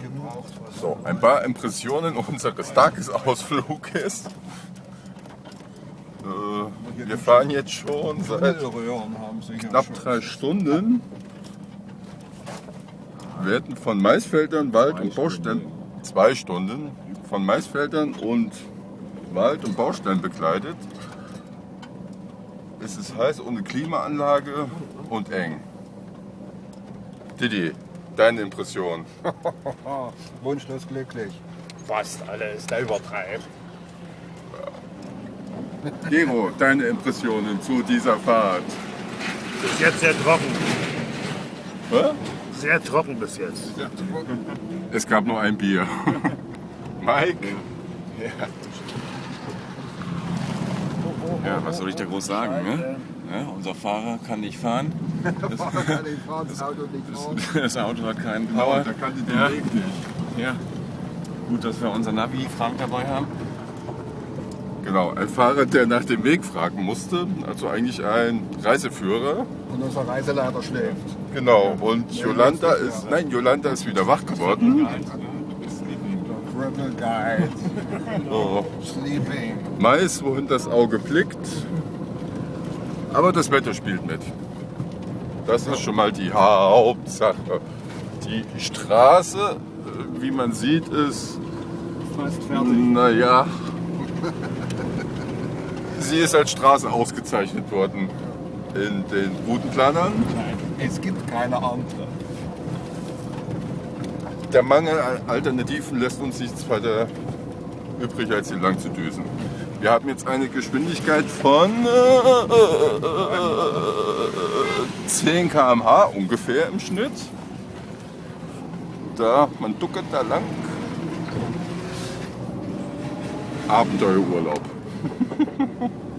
gebraucht. Was So, ein paar Impressionen unseres Tagesausfluges. Äh, wir fahren jetzt schon seit knapp drei Stunden. Wir werden von Maisfeldern, Wald und Baustellen, zwei Stunden, von Maisfeldern und Wald und Baustellen begleitet. Es ist heiß ohne Klimaanlage und eng. Didi, deine Impression? Wunschlos glücklich. Fast alles, der übertreibt. Gero, deine Impressionen zu dieser Fahrt? Bis jetzt sehr trocken. Hä? Sehr trocken bis jetzt. Es gab nur ein Bier. Mike? Ja, was soll ich da groß sagen? Ne? Ja, unser Fahrer kann nicht fahren. Kann ich fahren, das Auto nicht fahren. Das Auto hat keinen Power. Da kannte den Ja. Weg nicht. Ja. Gut, dass wir unser Navi Frank dabei haben. Genau, ein Fahrer, der nach dem Weg fragen musste, also eigentlich ein Reiseführer. Und unser Reiseleiter schläft. Genau, und Jolanta ist, nein, Jolanta ist wieder wach geworden. Cripple Guide. So, Sleeping. Mais, wohin das Auge blickt. Aber das Wetter spielt mit. Das ist schon mal die Hauptsache. Die Straße, äh, wie man sieht, ist, Fast fertig. naja, sie ist als Straße ausgezeichnet worden in den Routenplanern. Es gibt keine andere. Der Mangel an Alternativen lässt uns nichts weiter übrig, als hier lang zu düsen. Wir haben jetzt eine Geschwindigkeit von äh, 10 km/h ungefähr im Schnitt. Da, man duckert da lang. Abenteuerurlaub.